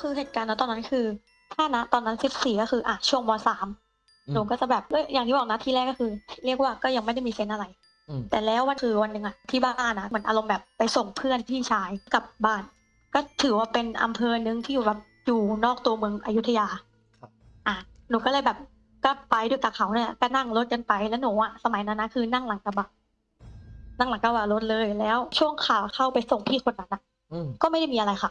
คือเหตุการณ์ณตอนนั้นคือ ถ้าณตอนนั้น14ก็คืออะช่วงม .3 อืมหนูก็จะแบบเอ้ยอย่างที่บอกนะที่แรกก็คือ เรียกว่าก็ยังไม่ได้มีเซนส์อะไรอืมแต่แล้ววันคือวันหนึ่งอะที่บ้านนะเหมือนอารมณ์แบบไปส่งเพื่อนพี่ชายกลับบ้าน ก็ถือว่าเป็นอำเภอหนึงที่อยู่แบบอยู่นอกตัวเมืองอยุธยาครับอะหนูก็เลยแบบก็ไปด้วยกับเขาเนี่ยก็นั่งรถกันไปแล้วหนูอะสมัยนั้นนะคือนั่งหลังกระบะนั่งหลังกระบะรถเลยแล้ว ช่วงขาเข้าไปส่งพี่คนนั้นอะอืมก็ไม่ได้มีอะไรค่ะ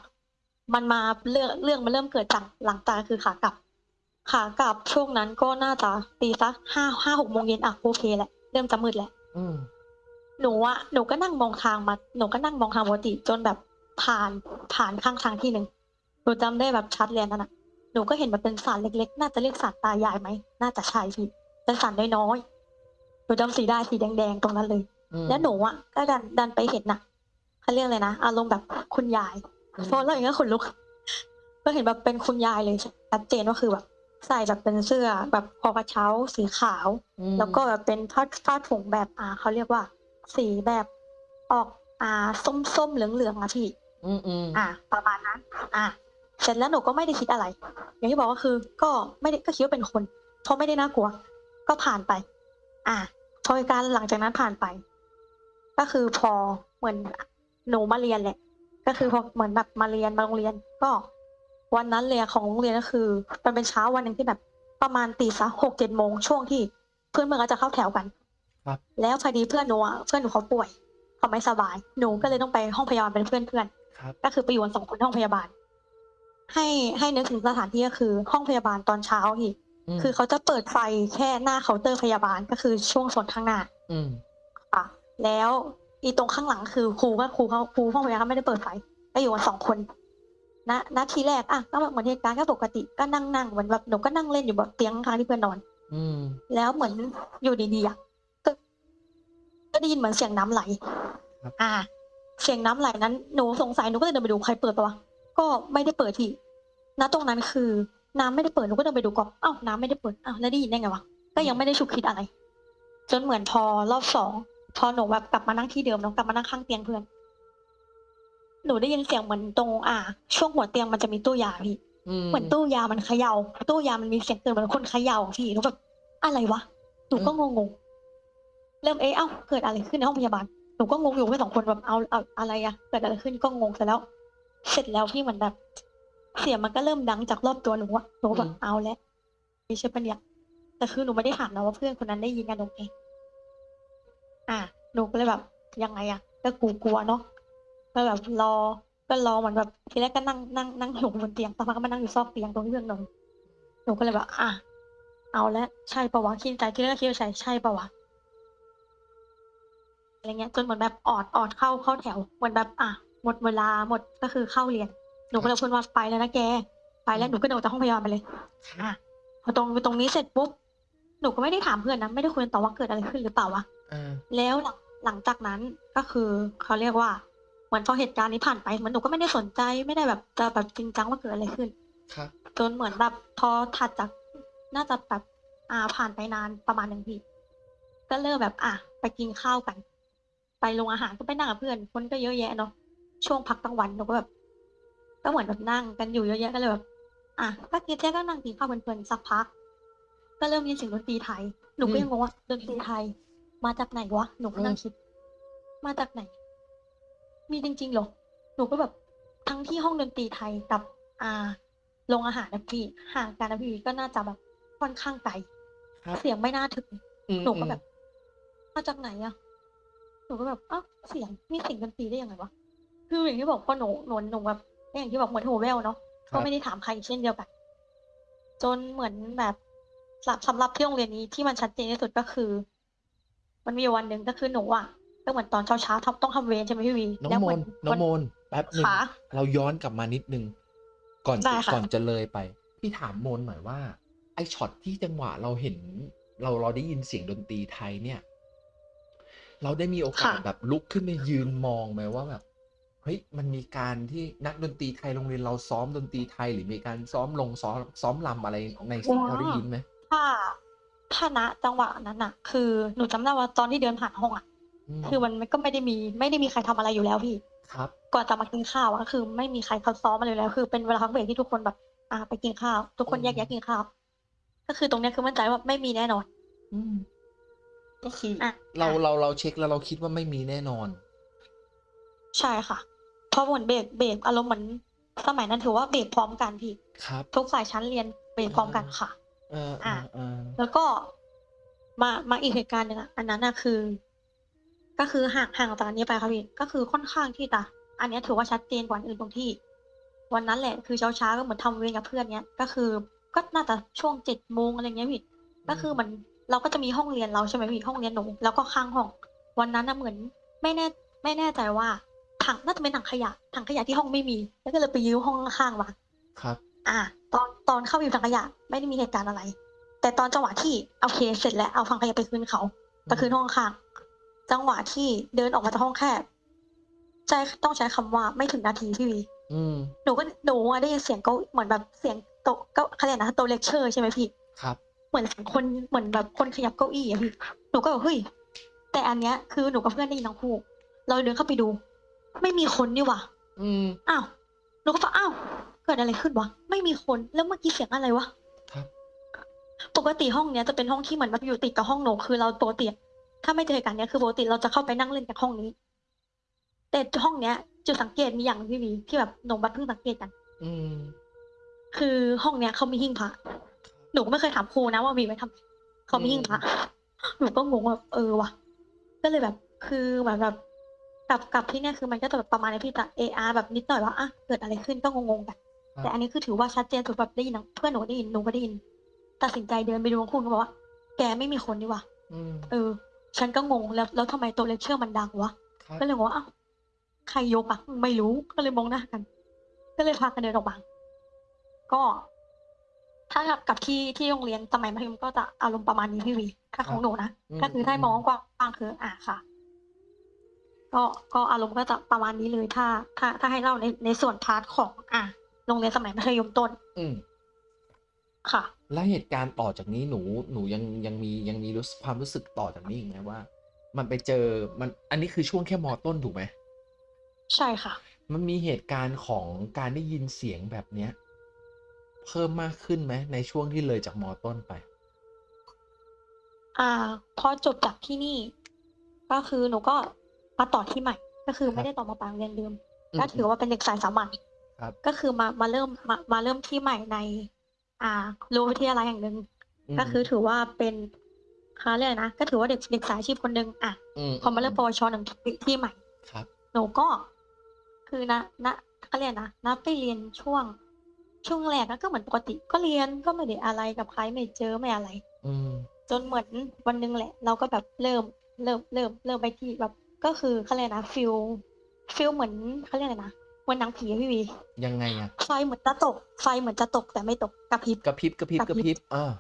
มันมาเรื่องเรื่องมันเริ่มเกิดจากหลังจากคือขากลับ ขากลับช่วงนั้นก็น่าจะตีสักห้าห้าหกโมงเย็นอะโอเคแหละเริ่มจะมืดแล้วอืมหนูอะหนูก็นั่งมองทางมาหนูก็นั่งมองทางปกติจนแบบผ่านผ่านข้างทางที่หนึ่งหนูจำได้แบบชัดเลยนั่นน่ะหนูก็เห็นมันเป็นสารเล็กๆ น่าจะเรียกสารตายายไหมน่าจะใช่พี่เป็นสารน้อยๆหนูจำสีได้สีแดงๆตรงนั้นเลยอืมแล้วหนูอะก็ดันดันไปเห็นน่ะเขาเรียกอะไรนะอารมณ์แบบคุณยาย อืมเพราะเราอย่างเงี้ยขนลุกก็เห็นแบบเป็นคุณยายเลยชัดเจนว่าคือแบบใส่แบบเป็นเสื้อแบบคอกระเช้าสีขาวอืมแล้วก็แบบเป็นผ้าผ้าถุงแบบอ่าเขาเรียกว่า สีแบบออกอ่าส้มส้มๆเหลืองเหลืองๆอะพี่ อืมอืมอ่า ประมาณนั้น อ่าเสร็จแล้วหนูก็ไม่ได้คิดอะไร อย่างที่บอกก็คือ ก็ไม่ได้ก็คิดว่าเป็นคน เพราะไม่ได้น่ากลัว ก็ผ่านไป อ่าพอเหตุการณ์หลังจากนั้นผ่านไป ก็คือพอเหมือนหนูมาเรียนแหละ ก็คือพอเหมือนแบบมาเรียนมาโรงเรียน ก็ วันนั้นเลยอะของโรงเรียนก็คือ มันเป็นเช้าวันหนึ่งที่แบบประมาณตีสักหกเจ็ดโมงช่วงที่เพื่อนเมื่อนก็จะเข้าแถวกันครับ แล้วพอดีเพื่อนหนูอะเพื่อนหนูเขาป่วยเขาไม่สบายหนูก็เลยต้องไปห้องพยาบาลเป็นเพื่อนเพื่อนครับ ก็คือไปอยู่กันสองคนที่ห้องพยาบาล ให้ให้นึกถึงสถานที่ก็คือ ห้องพยาบาลตอนเช้าพี่มคือเขาจะเปิดไฟแค่หน้าเคาน์เตอร์พยาบาลก็คือช่วงส่วนข้างหน้า อืม ค่ะแล้ว อีตรงข้างหลังคือครูก็ครูเขาครูห้องพยาบาลไม่ได้เปิดไฟก็อยู่กันสองคนณณทีแรกอะก็เหมือนเหตุการณ์ก็ปกติก็นั่งนั่งเหมือนแบบหนูก็นั่งเล่นอยู่แบบเตียงข้างๆที่เพื่อนนอน อืม แล้วเหมือนอยู่ดีๆอะก็ก็ได้ยินเหมือนเสียงน้ำไหล ครับ อ่า เสียงน้ำไหลนั้น หนูสงสัยหนูก็เลยเดินไปดูใครเปิดปะวะก็ไม่ได้เปิดทีณตรงนั้นคือน้ำไม่ได้เปิดหนูก็เดินไปดูก่อนอ้าวน้ำไม่ได้เปิดอ้าวแล้วได้ยินได้ไงวะก็ยังไม่ได้ฉุกคิดอะไร จนเหมือนพอรอบสอง พอหนูแบบกลับมานั่งที่เดิมเนาะกลับมานั่งข้างเตียงเพื่อน หนูได้ยินเสียงเหมือนตรง อ่า ช่วงหัวเตียงมันจะมีตู้ยาพี่อืมเหมือนตู้ยามันเขย่า ตู้ยามันมีเสียงตื่นเหมือนคนเขย่าอะพี่หนูแบบอะไรวะ หนูก็งงๆเริ่มเอ๊ะเอ้าเกิดอะไรขึ้นในห้องพยาบาล หนูก็งงอยู่ไม่สองคนแบบเอาเอาอะไรอะเกิดอะไรขึ้นก็งงเสร็จแล้ว เสร็จแล้วพี่เหมือนแบบ เสียงมันก็เริ่มดังจากรอบตัวหนูอะหนูก็แบบเอาแล้วไม่ใช่ปะเนี่ยแต่คือหนูไม่ได้ถามนะว่าเพื่อนคนนั้นได้ยินกันหนูเอง อะหนูก็เลยแบบยังไงอะก็กูกลัวเนาะก็แบบรอ ก็รอเหมือนแบบทีแรกก็นั่งนั่งนั่งอยู่บนเตียงสักพักก็มานั่งอยู่ซอกเตียงตรงเพื่อนนอนหนูก็เลยแบบอะเอาล้วใช่ปะวะคิดใจที่แรกก็คิดว่าใช่ใช่ปะวะอะไรเงี้ย จนเหมือนแบบออดออดเข้าเข้าแถวเหมือนแบบ อะหมดเวลาหมดก็คือเข้าเรียน หนูก็เลยพูดว่าไปแล้วนะแกไปแล้วหนูก็เดินออกจากห้องพยาบาลไปเลยอะพอตรงตรงนี้เสร็จปุ๊บหนูก็ไม่ได้ถามเพื่อนนะไม่ได้คุยต่อว่าเกิดอะไรขึ้นหรือเปล่าวะ อ่า แล้วหลังหลังจากนั้นก็คือเขาเรียกว่าเหมือนพอเหตุการณ์นี้ผ่านไปเหมือนหนูก็ไม่ได้สนใจไม่ได้แบบจะแบบจริงจังว่าเกิดอะไรขึ้น ครับ จนเหมือนแบบพอถัดจากน่าจะแบบอ่าผ่านไปนานประมาณหนึ่งปีก็เริ่มแบบอะไปกินข้าวกัน ไปโรงอาหารก็ไปนั่งกับเพื่อน คนก็เยอะแยะเนาะช่วงพักกลางวันหนูก็แบบก็เหมือนแบบนั่งกันอยู่เยอะแยะก็เลยแบบอะก็กินแค่ก็นั่งกินข้าวเพลินๆสักพัก ก็เริ่มยินเสียงดนตรีไทยหนูก็ยังงงว่าดนตรีไทย มาจากไหนวะ หนูก็นั่งคิด มาจากไหน มีจริงๆเหรอ หนูก็แบบทั้งที่ห้องดนตรีไทยกับอ่าโรงอาหารนะพี่ห่างกันนะพี่ก็น่าจะแบบค่อนข้างไกลครับเสียงไม่น่าถึงอืมหนูก็อืมแบบ มาจากไหนอะหนูก็แบบอ้าวเสียงมีเสียงดนตรีได้ยังไงวะคืออย่างที่บอกพอหนูหนูหนูแบบอย่างที่บอกเหมือนหูแววเนาะครัก็บไม่ได้ถามใครเช่นเดียวกัน จนเหมือนแบบสำสำหรับที่โรงเรียนนี้ที่มันชัดเจนที่สุดก็คือ มันมีอยู่วันหนึ่งก็คือหนูอะก็เหมือนตอนเช้าเช้าๆทำต้องทำเวรใช่ไหมพี่วีน้องแล้วโมเหมืนนน้องโมนแป๊บหนึ่งขาเราย้อนกลับมานิดนึงก่อนได้จะค่ะก่อนจะเลยไป พี่ถามโมนหน่อยว่า ไอช็อตที่จังหวะเราเห็น เราเราได้ยินเสียงดนตรีไทยเนี่ย เราได้มีโอกาสแบบลุกขึ้นมายืนมองไหมว่าแบบเฮ้ยมันมีการที่นักดนตรีไทยโรงเรียนเราซ้อมดนตรีไทยหรือมีการซ้อมลงซ้อมซ้อมรำอะไรในสิ่งที่เราได้ยินไหมถ้า ถ้าณจังหวะนั้นอะคือหนูจำได้ว่าตอนที่เดินผ่านห้องอะอืมคือมันก็ไม่ได้มี ไม่ได้มีใครทำอะไรอยู่แล้วพี่ ครับ ก่อนจะมากินข้าวอะก็คือไม่มีใครเขาซ้อมมาเลยแล้ว คือเป็นเวลาพักเบรกที่ทุกคนแบบอ่าไปกินข้าว ทุกคนอืมแยกย้ายกินข้าว ก็คือตรงเนี้ยคือมั่นใจว่าไม่มีแน่นอน อืม ก็คือออะ เราอะเราเราเช็คแล้วเราคิดว่าไม่มีแน่นอน ใช่ค่ะ เพราะเหมือนเบรกเบรกอารมณ์เหมือนสมัยนั้นถือว่าเบรกพร้อมกันพี่ ครับ ทุกฝ่ายชั้นเรียนเบรกพร้อมกันค่ะเออเออะอเออแล้วก็มามาอีกเหตุการณ์หนึ่งอะอันนั้นน่ะคือ ก็คือห่างห่างจากอันนี้ไปค่ะพี่ก็คือค่อนข้างที่จะอันเนี้ยถือว่าชัดเจนกว่าอันอื่นตรงที่ วันนั้นแหละคือเช้าเช้าๆก็เหมือนทำเวรกับเพื่อนเนี้ย ก็คือก็น่าจะช่วงเจ็ดโมงอะไรเงี้ยพี่ก็คือเหมันเราก็จะมีห้องเรียนเราใช่ไหมพี่ห้องเรียนหนูแล้วก็ข้างห้อง วันนั้นน่ะเหมือนไม่แน่ไม่แน่ใจว่าถังน่าจะเป็นถังขยะถังขยะที่ห้องไม่มี แล้วก็เลยไปยืมห้องข้างๆมาครับ อ่า ตอนตอนเข้าไปอยู่ถังขยะไม่ได้มีเหตุการณ์อะไร แต่ตอนจังหวะที่โอเคเสร็จแล้วเอาถังขยะไปคืนเขาไปคืนห้องข้าง จังหวะที่เดินออกมาจากห้องแคบใช่ต้องใช้คำว่าไม่ถึงนาทีพี่วีอืมหนูก็หนูอะได้ยินเสียงเก้าเหมือนแบบเสียงโต๊ะเก้าเขาเรียกนะโต๊ะเลคเชอร์ใช่ไหมพี่ครับ เหมือนเสียงคนเหมือนแบบคนขยับเก้าอี้อะพี่หนูก็แบบเฮ้ยแต่อันเนี้ยคือหนูกับเพื่อนได้ยินทั้งคู่เราเดินเข้าไปดู ไม่มีคนนี่หว่าอืมอ้าวหนูก็บอกอ้าว เกิดอะไรขึ้นวะ ไม่มีคน แล้วเมื่อกี้เสียงอะไรวะครับ ปกติห้องเนี้ยจะเป็นห้องที่เหมือนแบบอยู่ติดกับห้องหนูคือเราปกติอะถ้าไม่เจอเหตุการณ์เนี้ยคือปกติเราจะเข้าไปนั่งเล่นจากห้องนี้ แต่ห้องเนี้ยจุดสังเกตมีอย่างหนึ่งพี่วีที่แบบหนูบัดเพิ่งสังเกตกัน อืม คือห้องเนี้ยเขามีหิ้งพระหนูก็ไม่เคยถามครูนะว่ามีไว้ทำเขามีหิ้งพระหนูก็งงว่าเออว่ะ ก็เลยแบบ คือเหมือนแบบกับกับที่เนี่ยคือมันก็จะแบบประมาณนี้พี่แต่เออาแบบนิดหน่อยว่าอะเกิดอะไรขึ้นก็งงๆกัน ครับ แต่อันนี้คือถือว่าชัดเจนสุดแบบได้ยินทั้งเพื่อนหนูก็ได้ยินหนูก็ได้ยิน ตัดสินใจเดินไปดูคุณก็บอกว่า แกไม่มีคนนี่ว่ะอืมเออ ฉันก็งงแล้วแล้วทำไมตัวเลคเชอร์มันดังวะ ครับก็เลยบอกว่าอ้าวใครยกอะไม่รู้ก็เลยมองหน้ากัน ก็เลยพากันเดินออกมาก็ ถ้ากับกับที่ที่โรงเรียนสมัยมัธยมก็จะอารมณ์ประมาณนี้พี่วีถ้าของหนูนะอืมก็คือถ้ามองกว้างๆคืออะค่ะ ก็ก็อารมณ์ก็จะประมาณนี้เลยถ้า ถ้าถ้าให้เล่าในในส่วน part ของ อะ โรงเรียนสมัยมัธยมต้น อืมค่ะ แล้วเหตุการณ์ต่อจากนี้หนูหนูยังยังมียังมีรู้สึกความรู้สึกต่อจากนี้อีกไหมว่า มันไปเจอมันอันนี้คือช่วงแค่มอต้นถูกไหมใช่ค่ะ มันมีเหตุการณ์ของการได้ยินเสียงแบบเนี้ย เพิ่มมากขึ้นไหมในช่วงที่เลยจากมอต้นไป อ่าพอจบจากที่นี่ ก็คือหนูก็มาต่อที่ใหม่ ก็คือไม่ได้ต่อมาปางเรียนเดิมอืมก็ถือว่าเป็นเด็กสายสามัญ ครับก็คือมามาเริ่มมามาเริ่มที่ใหม่ใน อ่ารั้ววิทยาลัยแห่งหนึ่งมก็คือถือว่าเป็นเขาเรียกอะไรนะก็ถือว่าเด็กเด็กสายอาชีพคนหนึ่งอะมพอมาเริ่มปวชหนึ่งที่ที่ใหม่ ครับ หนูก็คือนะนะเขาเรียกนะนับไปเรียนช่วง ช่วงแรกก็เหมือนปกติ ก็เรียนก็ไม่ได้อะไรกับใครไม่เจอไม่อะไร อืม จนเหมือนวันหนึงแหละ เราก็แบบเริ่มเริ่มเริ่มเริ่มไปที่แบบ ก็คือเขาเรียกนะ feel feel เหมือนเขาเรียกอะไรนะ เหมือนหนังผีอะพี่วียังไงอะไฟเหมือนจะตก ไฟเหมือนจะตกแต่ไม่ตกกระพริบ กระพริบกระพริบกกระระพริบพริบอ่า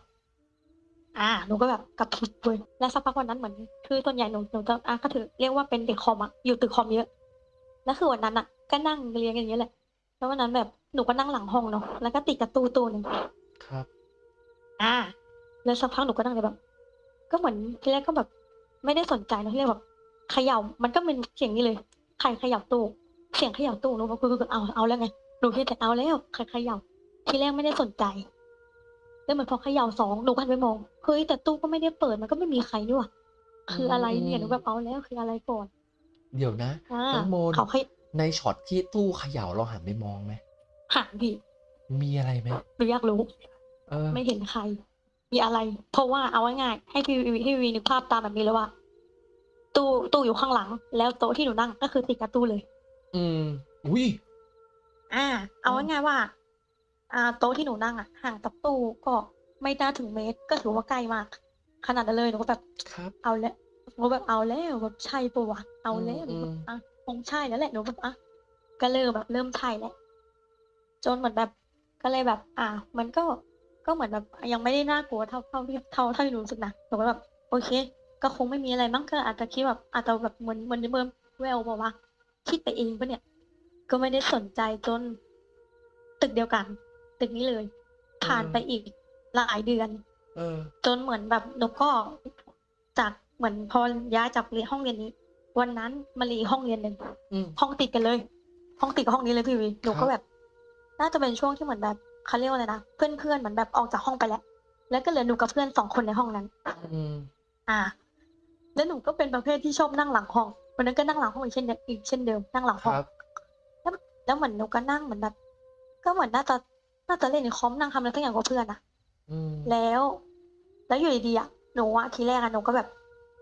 อ่าหนูก็แบบกระพริบเลยแล้วสักพักวันนั้นเหมือนคือส่วนใหญ่หนูหนูจะอะก็ถือเรียกว่าเป็นเด็กคอมอะอยู่ตึกคอมเยอะแล้วคือวันนั้นอะก็นั่งเรียนกันอย่างเงี้ยแหละแล้ววันนั้นแบบหนูก็นั่งหลังห้องเนาะแล้วก็ติดกับตู้ตู้หนึ่งครับ อ่า แล้วสักพักหนูก็นั่งเลยแบบ ก็เหมือนทีแรกก็แบบ ไม่ได้สนใจนะที่แรกแบบเขย่ามันก็เป็นเสียงนี้เลยใครเขย่าตู้ เสียงเขย่าตู้หนูก็คือเอาเอาแล้วไงหนูคิดแต่เอาแล้วใครเขย่าทีแรกไม่ได้สนใจแล้วเหมือนพอเขย่าสองหนูก็หันไปมองเฮ้ยแต่ตู้ก็ไม่ได้เปิดมันก็ไม่มีใครนี่หว่าคืออะไรเนี่ยหนูแบบเอาแล้วคืออะไรก่อนเดี๋ยวนะอ่าน้องโมนเขาให้ในช็อตที่ตู้เขย่าเราหันไปมองไหมหางพี่มีอะไรไหมหนูอยากรู้เออไม่เห็นใคร มีอะไร เพราะว่าเอาง่ายๆให้พี่วีให้พี่วีนึกภาพตามแบบนี้เลยว่าตู้ตู้อยู่ข้างหลัง แล้วโต๊ะที่หนูนั่งก็คือติดกับตู้เลย อืม อุ้ย อ่า เอาง่ายๆว่า อ่า โต๊ะที่หนูนั่งอะ ห่างจากตู้ก็ไม่น่าถึงเมตร ก็ถือว่าใกล้มาก ขนาดนั้นเลยหนูก็แบบ ครับ เอาแล้วหนูแบบเอาแล้วแบบใช่ปะวะเอาแล้วหอืนูมแบบอะคงใช่แล้วแหละหนูแบบอะก็เริ่มแบบเริ่มใช่แล้วจนเหมือนแบบก็เลยแบบ อ่ามันก็ก็เหมือนแบบยังไม่ได้น่ากลัวเท่าเท่าที่เท่าเท่าที่หนูรู้สึกนะหนูก็แบบ โอเค ก็คงไม่มีอะไรมั้งก็อาจจะคิดแบบอาจจะแบบเหมือนเหมือนเมื่อแววบอกว่า คิดไปเองปะเนี่ย ก็ไม่ได้สนใจจน ตึกเดียวกัน ตึกนี้เลย ผ่านไปอีกหลายเดือนเออจนเหมือนแบบหนูก็จากเหมือนพอย้ายจากเรียนห้องเรียนนี้ วันนั้นมารีห้องเรียนหนึ่งอืมห้องติดกันเลย ห้องติดกับห้องนี้เลยพี่วีหนูครัก็บแบบ น่าจะเป็นช่วงที่เหมือนแบบเขาเรียกว่าอะไรนะเพื่อนเพื่อนๆเหมือนแบบออกจากห้องไปแล้ว แล้วก็เหลือหนูกับเพื่อนสองคนในห้องนั้นอืมอ่า แล้วหนูก็เป็นประเภทที่ชอบนั่งหลังห้อง วันนั้นก็นั่งหลังห้องอีกเช่นเดิมอีกเช่นเดิมนั่งหลังคห้องรับ แล้วแล้วเหมือนหนูก็นั่งเหมือนแบบก็เหมือนน่าจะน่าจะเล่นในคอมนั่งทำอะไรสักอย่างกับเพื่อนอะ อืมแล้ว แล้วอยู่ดีๆอะหนูอะทีแรกอะหนูก็แบบ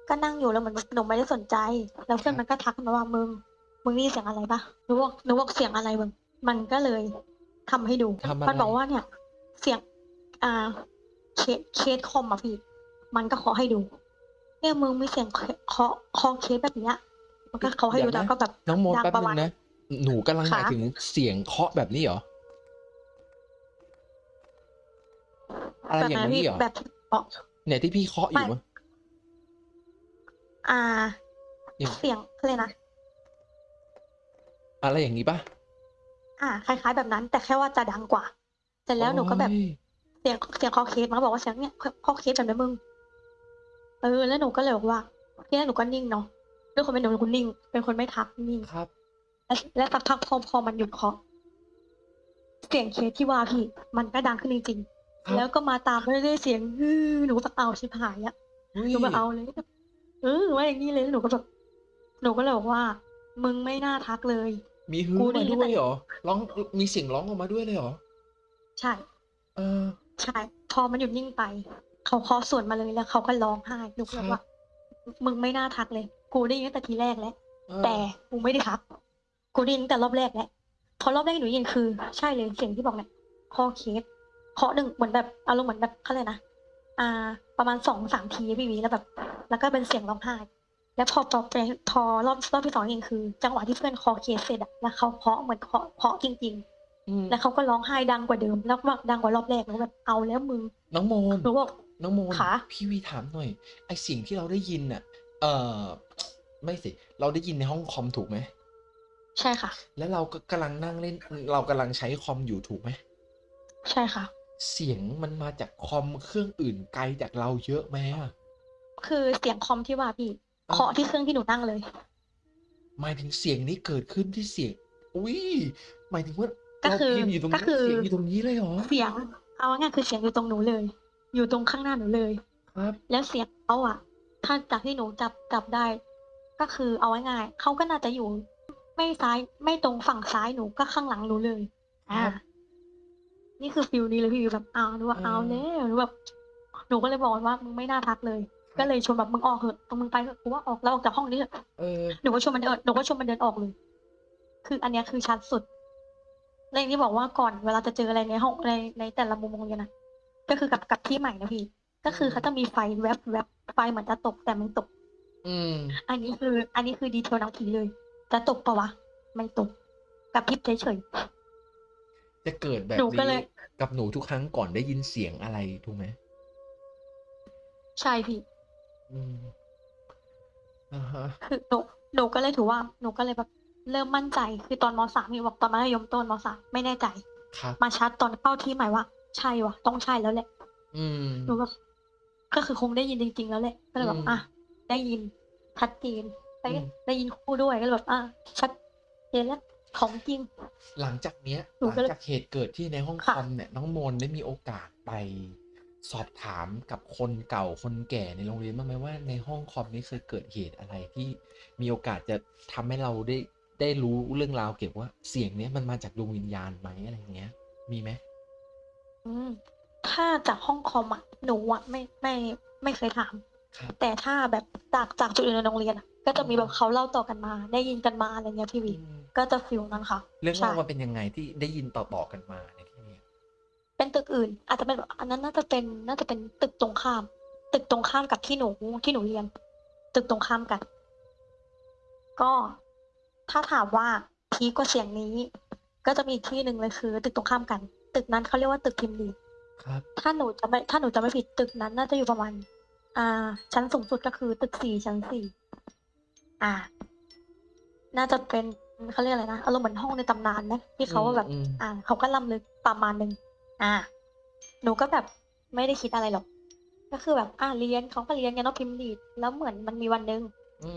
ก็นั่งอยู่แล้วเหมือนหนูไม่ได้สนใจ แล้วเพื่อนมันก็ทักมาว่ามึง มึงนี่เสียงอะไรปะหนูบอกหนูบอกเสียงอะไรมึง มันก็เลยทำให้ดู ทำอะไรมันบอกว่าเนี่ย เสียง อ่า เคสเคสคอมอะพี่ มันก็เคาะให้ดู เนี่ยมึงมีเสียงเคาะเคาะเคสแบบเนี้ย มันก็เคาะให้ดูเดี๋ยวแล้นะวก็แบบน้องโมนดังแป๊บประนึมาณงนะ หนูกำลังหมายค่ะถึงเสียงเคาะแบบนี้เหรอ อะไรแบบอย่างนั้นนี้พี่เหรอแบบอ๋อเนี่ยที่พี่เคาะอยู่ไม่มั้งอ่าอย่างเสียงเขาเลยกนะ อะไรอย่างนี้ปะอ่า คล้ายๆแบบนั้น แต่แค่ว่าจะดังกว่าเสร็จแล้วหนูก็แบบโอ้ยเสียงเสียงคอเคสมันก็บอกว่าเสียงเนี่ยคอเคสแบบนี้มึง เออ แล้วหนูก็เลยบอกว่าที่แรกหนูก็นิ่งเนาะ ด้วยคนเป็นหนูหนูก็นิ่ง เป็นคนไม่ทักนิ่งครับ แล้วแล้วสักพักพอพอมันหยุดเคาะเสียงเคสที่ว่าพี่มันก็ดังขึ้นจริงครับๆแล้วก็มาตามไปเรื่อยๆเสียงฮือหนูก็แบบเอาชิบหายอะฮ้ยหนูแบบเอาเลยเออว่าอย่างนี้เลยแล้วหนูก็แบบหนูก็เลยบอกว่า มึงไม่น่าทักเลย มีฮือกูได้มายินด้วยแต่เหรอร้องมีเสียงร้องออกมาด้วยเลยเหรอใช่ เออใช่พอมันหยุดนิ่งไป เขาเคาะสวนมาเลยแล้วเขาก็ร้องไห้หนูก็เลยว่ามึงไม่น่าทักเลย กูได้ยินตั้งแต่ทีแรกแล้ว เออแต่กูไม่ได้ทัก กูได้ยินตั้งแต่รอบแรกแล้วพอรอบแรกที่หนูได้ยินคือ ใช่เลยเสียงที่บอกเนี่ยคอเคสเคาะหนึ่งเหมือนแบบอารมณ์เหมือนแบบเขาเลยกนะอ่า ประมาณสองสามทีพี่วีแล้วแบบ แล้วก็เป็นเสียงร้องไห้ แล้วพอพอไปพอรอบรอบที่สองเองคือ จังหวะที่เพื่อนคอเคสเสร็จอะแล้วเขาเคาะเหมือนเคาะเคาะจริง อืมๆ แล้วเขาก็ร้องไห้ดังกว่าเดิมแล้วก็ดังกว่ารอบแรกหนูแบบเอาแล้วมึงน้องโมน หนูบอก น้องโมนขาพี่วีถามหน่อยไอเสียงที่เราได้ยินน่ะ เออ ไม่สิ เราได้ยินในห้องคอมถูกไหม ใช่ค่ะ แล้วเราก็กำลังนั่งเล่น เรากำลังใช้คอมอยู่ถูกไหม ใช่ค่ะ เสียงมันมาจากคอมเครื่องอื่นไกลจากเราเยอะไหมอะคือเสียงคอมที่ว่าพี่เคาะที่เครื่องที่หนูนั่งเลย หมายถึงเสียงนี้เกิดขึ้นที่เสียง อุ้ย หมายถึงว่าก็เราคือพิมพ์อยู่ตรงก็นี้คือเสียงอยู่ตรงนี้เลยเหรอ เสียง เอาง่ายๆคือเสียงอยู่ตรงหนูเลย อยู่ตรงข้างหน้าหนูเลย ครับ แล้วเสียงเขาอะถ้าจากที่หนูจับจับได้ ก็คือเอาง่ายๆเขาก็น่าจะอยู่ ไม่ซ้ายไม่ตรงฝั่งซ้ายหนูก็ข้างหลังหนูเลย อ่าครับนี่คือฟิลนี้เลยพี่แบบเอาหนูว่าเออเอาแล้วหนูแบบหนูก็เลยบอกมันว่ามึงไม่น่าทักเลย ก็เลยชวนแบบมึงออกเถอะมึงไปเถอะกูว่าออกแล้วออกจากห้องนี้เถอะเออหนูก็ชวนมันเดินหนูก็ชวนมันเดินออกเลย คืออันเนี้ยคือชัดสุดแล้วอย่างที่บอกว่าก่อนเวลาจะเจออะไรในห้องในในแต่ละมุมโรงเรียนนะก็คือกับกับที่ใหม่นะพี่ ก็คือเขาจะมีไฟแวบแวบไฟเหมือนจะตกแต่ไม่ตก อืม อันนี้คือ อันนี้คือดีเทลหนังผีเลยจะตกปะวะ ไม่ตกกับพริบเฉย จะเกิดแบบหนูก็นี้เลยกับหนูทุกครั้งก่อนได้ยินเสียงอะไรถูกไหมๆใช่พี่ อืมอ่าฮะ คือหนูหนูก็เลยถือว่าหนูก็เลยแบบเริ่มมั่นใจ คือตอนมสามพี่บอกตอนมัธยมต้นมสามไม่แน่ใจ ครับ มาชัดตอนเข้าที่ใหม่ว่าใช่วะต้องใช่แล้วแหละอืม หนูแบบก็คือคงได้ยินจริง ๆ แล้วแหละก็เลยแบอืบม อะ ได้ยินชัดเจนได้อืม ได้ยินคู่ด้วยก็เลยแบบอะชัดเจนแล้วของจริง หลังจากเนี้ยหนูหลังก็เลยจากเหตุเกิดที่ในห้องคค่ะ อมเนี่ยน้องโมนได้มีโอกาสไปสอบถามกับคนเก่าคนแก่ในโรงเรียนบ้างไหมว่าในห้องคอมนี้เคยเกิดเหตุอะไรที่มีโอกาสจะทำให้เราได้ได้รู้เรื่องราวเกี่ยวกับว่าเสียงเนี้ยมันมาจากดวงวิญญาณไหมอะไรอย่างเงี้ย มีไหมอืมถ้าจากห้องคอมอะหนูอะไม่ไม่ไม่เคยถาม ครับ แต่ถ้าแบบจากจากจุดอื่นในโรงเรียนอะก็จะมีแบบเขาเล่าต่อกันมา ได้ยินกันมาอะไรเงี้ยพี่วีอืมก็จะฟิลนั้นค่ะเรื่องใช่เล่ามันเป็นยังไงที่ได้ยินต่อๆกันมาในที่เนี้ยเป็นตึกอื่น อาจจะเป็นแบบอันนั้นน่าจะเป็นน่าจะเป็นตึกตรงข้าม ตึกตรงข้ามกับที่หนูที่หนูเรียน ตึกตรงข้ามกัน ก็ถ้าถามว่าพีคกว่าเสียงนี้ ก็จะมีอีกที่หนึ่งเลยคือ ตึกตรงข้ามกัน ตึกนั้นเขาเรียกว่าตึกพิมพ์ดีครับ ถ้าหนูจะไม่ถ้าหนูจะไม่ผิดตึกนั้นน่าจะอยู่ประมาณ อ่า ชั้นสูงสุดก็คือตึกสี่ชั้นสี่อ่า น่าจะเป็นเขาเรียกอะไรนะอารมณ์เหมือนห้องในตำนานนะที่เขาว่าแบบอืมอ่าเขาก็ล่ำลึกประมาณหนึ่งอ่า หนูก็แบบไม่ได้คิดอะไรหรอก ก็คือแบบ อ่าเรียนเขาก็เรียนกันเนาะพิมพ์ดีดแล้วเหมือนมันมีวันหนึ่ง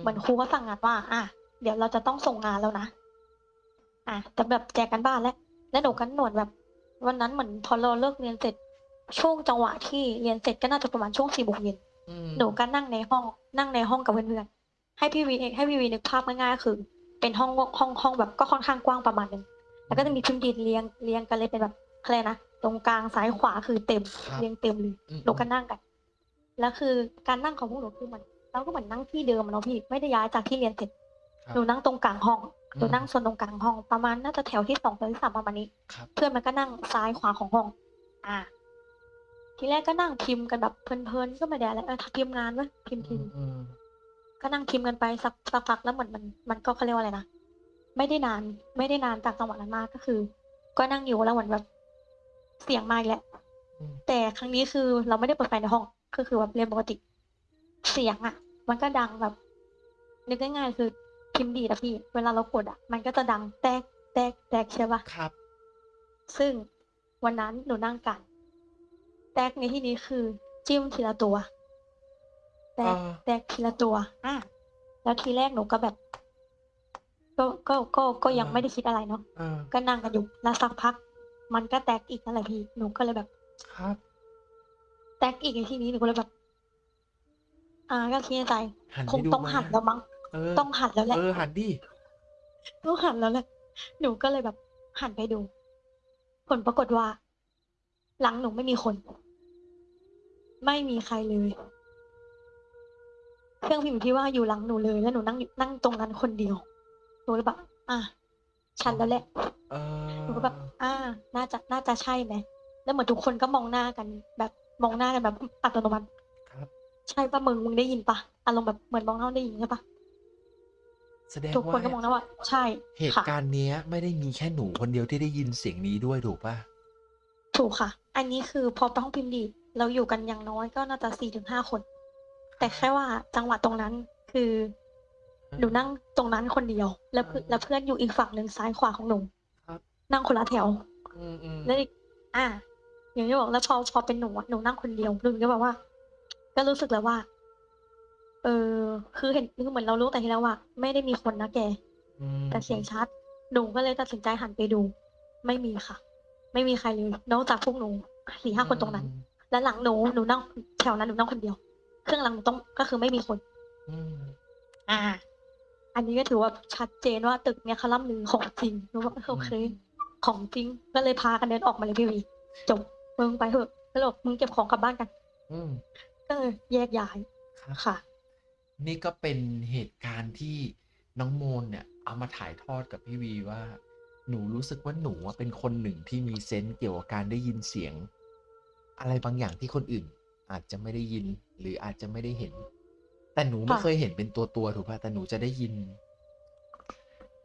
เหมือนครูก็สั่งงานว่า อะเดี๋ยวเราจะต้องส่งงานแล้วนะอะแต่แบบแจกกันบ้านแล้วแล้วหนูกันหนวดแบบ วันนั้นเหมือนพอเราเลิกเรียนเสร็จช่วงจังหวะที่เรียนเสร็จก็น่าจะประมาณช่วงสี่โมงเย็น อืมหนูก็นั่งในห้องนั่งในห้องกับเพื่อนๆให้พี่วีให้พี่วีนึกภาพง่ายๆก็คือ เป็นห้องห้องห้องแบบก็ค่อนข้างกว้างประมาณหนึงแล้วก็จะมีพิมพ์ดีดเรียงเรียงกันเลยเป็นแบบอะไรนะตรงกลางซ้ายขวาคือเต็มครับเรียงเต็มเลยอืม หนูก็นั่งกันแล้วคือการนั่งของพวกหนูคือมันเราก็เหมือนนั่งที่เดิมอะเนาะพี่ไม่ได้ย้ายจากที่เรียนเสร็จครับ หนูนั่งตรงกลางห้องหนูอืมนั่งโซนตรงกลางห้องประมาณน่าจะแถวที่สองแถวที่สามประมาณนี้ ครับ เพื่อนมันก็นั่งซ้ายขวาของห้อง อ่า ทีแรกก็นั่งพิมพ์กันแบบเพลินๆก็ไม่ได้อะไรเออพิมพ์งานวะพิมพ์พิมพ์อืมก็นั่งพิมพ์กันไปสักสักพักแล้วเหมือนมันมันก็เขาเรียกว่าอะไรนะไม่ได้นาน ไม่ได้นานจากจังหวะนั้นมากก็คือ ก็นั่งอยู่แล้วเหมือนแบบเสียงมาอีกแล้วอืมแต่ครั้งนี้คือเราไม่ได้เปิดไฟในห้องก็คือแบบเรียนปกติ เสียงอะ มันก็ดังแบบ นึกง่ายๆคือพิมพ์ดีดอะพี่ เวลาเรากดอะ มันก็จะดังแตกแตกแตกใช่ปะครับ ซึ่งวันนั้นหนูนั่งกัน แตกในที่นี้คือ จิ้มทีละตัว แตกอ่า แตกทีละตัว อะแล้วทีแรกหนูก็แบบ ก็ก็ก็ก็ยังไม่ได้คิดอะไรเนาะอ่าก็นั่งกันอยู่แล้วสักพัก มันก็แตกอีกนั่นแหละพี่หนูก็เลยแบบ ครับ แตกอีกในที่นี้หนูก็เลยแบบ อ่า ก็คิดในใจหันคไปงดูต้องไหมหันแล้วมั้งเออต้องหันแล้วแหละ เออหันดิต้องหันแล้วแหละ หนูก็เลยแบบหันไปดู ผลปรากฏว่า หลังหนูไม่มีคน ไม่มีใครเลย เครื่องพิมพ์ที่ว่าอยู่หลังหนูเลย แล้วหนูนั่งอยู่นั่งตรงนั้นคนเดียวหนูเลยแบบอะฉันแล้วแหละเออหนูก็แบบอ่า น่าจะน่าจะใช่ไหมแล้วเหมือนทุกคนก็มองหน้ากัน แบบมองหน้ากันแบบอัตโนมัติครับ ใช่ปะมึงมึงได้ยินปะอารมณ์แบบเหมือนมองหน้าได้ยินใช่ปะแสดงทุกคนว่าก็มองหน้าว่า ใช่เหตุค่ะการณ์เนี้ย ไม่ได้มีแค่หนูคนเดียวที่ได้ยินเสียงนี้ด้วยถูกป่ะถูกค่ะ อันนี้คือพอไปห้องพิมพ์ดีด เราอยู่กันอย่างน้อยก็น่าจะสี่ถึงห้าคน แต่แค่ว่าจังหวะตรงนั้นคือหนูนั่งตรงนั้นคนเดียว แล้วเพื่อนอ่าแล้วเพื่อนอยู่อีกฝั่งหนึ่งซ้ายขวาของหนูครับนั่งคนละแถวอืมอืมแล้วอีกอ่า อย่างที่บอกแล้วพอพอเป็นหนูอะหนูนั่งคนเดียวหนูก็แบบว่า ก็รู้สึกแล้วว่า เออ คือเห็นคือเหมือนเรารู้แต่ทีแล้วว่าไม่ได้มีคนนะแกอืมแต่เสียงชัด หนูก็เลยตัดสินใจหันไปดู ไม่มีค่ะ ไม่มีใครเลยนอกจากพวกหนูสี่ห้าคนตรงนั้น และหลังหนูหนูนั่งแถวนั้นหนูนั่งคนเดียว เครื่องหลังหนูต้องก็คือไม่มีคน อืมอ่า อันนี้ก็ถือว่าชัดเจนว่าตึกเนี่ยเขาล่ำลือของจริงหนูว่าโอเคของจริงก็เลยพากันเดินออกมาเลยพี่วีจบมึงไปเถอะแล้วบอกมึงเก็บของกลับบ้านกัน อืมก็เลยแยกย้ายครับค่ะ นี่ก็เป็นเหตุการณ์ที่น้องโมนเนี่ย เอามาถ่ายทอดกับพี่วีว่า หนูรู้สึกว่าหนูอะเป็นคนหนึ่งที่มีเซนส์เกี่ยวกับการได้ยินเสียง อะไรบางอย่างที่คนอื่น อาจจะไม่ได้ยินหรืออาจจะไม่ได้เห็น แต่หนูไม่ค่ะเคยเห็นเป็นตัวตัวๆถูกป่ะแต่หนูจะได้ยิน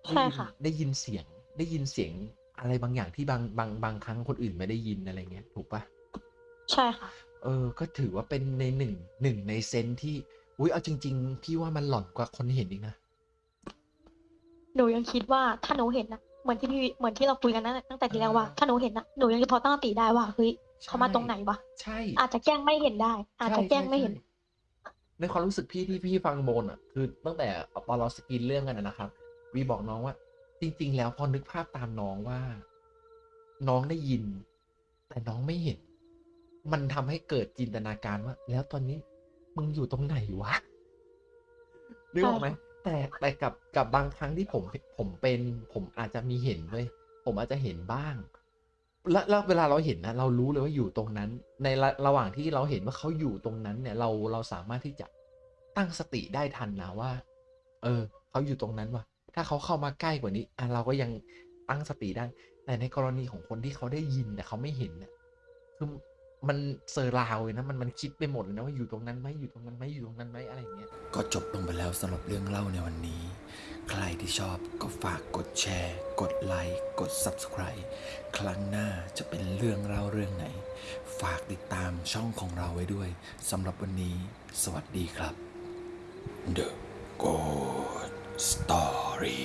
ใช่ค่ะ ได้ยินเสียงได้ยินเสียงอะไรบางอย่างที่บางบางบางครั้งคนอื่นไม่ได้ยินอะไรเงี้ย ถูกป่ะใช่ค่ะ เออ ก็ถือว่าเป็นในหนึ่งหนึ่งในเซนส์ที่ อุ้ยเอาจริง ๆ พี่ว่ามันหล่อนกว่าคนเห็นอีกนะหนูยังคิดว่าถ้าหนูเห็นนะเหมือนที่พี่เหมือนที่เราคุยกันนั่นตั้งแต่ทีแรกว่าถ้าหนูเห็นนะหนูยังจะพอตั้งสติได้ว่าเฮ้ย เขามาตรงไหนวะใช่ อาจจะแกล้งไม่เห็นได้ อาจจะแกล้งไม่เห็นใช่ใช่ในความรู้สึกพี่ที่พี่ฟังโมนอะ คือตั้งแต่ตอนเราสกรีนเรื่องกันนะนะครับวีบอกน้องว่า จริง ๆ แล้วพอนึกภาพตามน้องว่า น้องได้ยิน แต่น้องไม่เห็น มันทำให้เกิดจินตนาการว่า แล้วตอนนี้มึงอยู่ตรงไหนวะนึกออกไหมแต่แต่กับกับบางครั้งที่ผมผมเป็น ผมอาจจะมีเห็นเว้ยผมอาจจะเห็นบ้าง แล้วแล้วเวลาเราเห็นนะเรารู้เลยว่าอยู่ตรงนั้น ในระระหว่างที่เราเห็นว่าเขาอยู่ตรงนั้นเนี่ย เราเราสามารถที่จะตั้งสติได้ทันนะว่า เออเขาอยู่ตรงนั้นว่ะ ถ้าเขาเข้ามาใกล้กว่านี้อะเราก็ยังตั้งสติได้แต่ในกรณีของคนที่เขาได้ยินแต่เขาไม่เห็นเนี่ยคือ มันเซอร์ราวเลยนะมันมันคิดไปหมดเลยนะว่าอยู่ตรงนั้นไหมอยู่ตรงนั้นไหมอยู่ตรงนั้นไหมอะไรอย่างเงี้ยก็จบลงไปแล้วสำหรับเรื่องเล่าในวันนี้ ใครที่ชอบก็ฝากกดแชร์ กดไลค์กด Subscribe ครั้งหน้าจะเป็นเรื่องเล่าเรื่องไหน ฝากติดตามช่องของเราไว้ด้วยสำหรับวันนี้ สวัสดีครับ The Good Story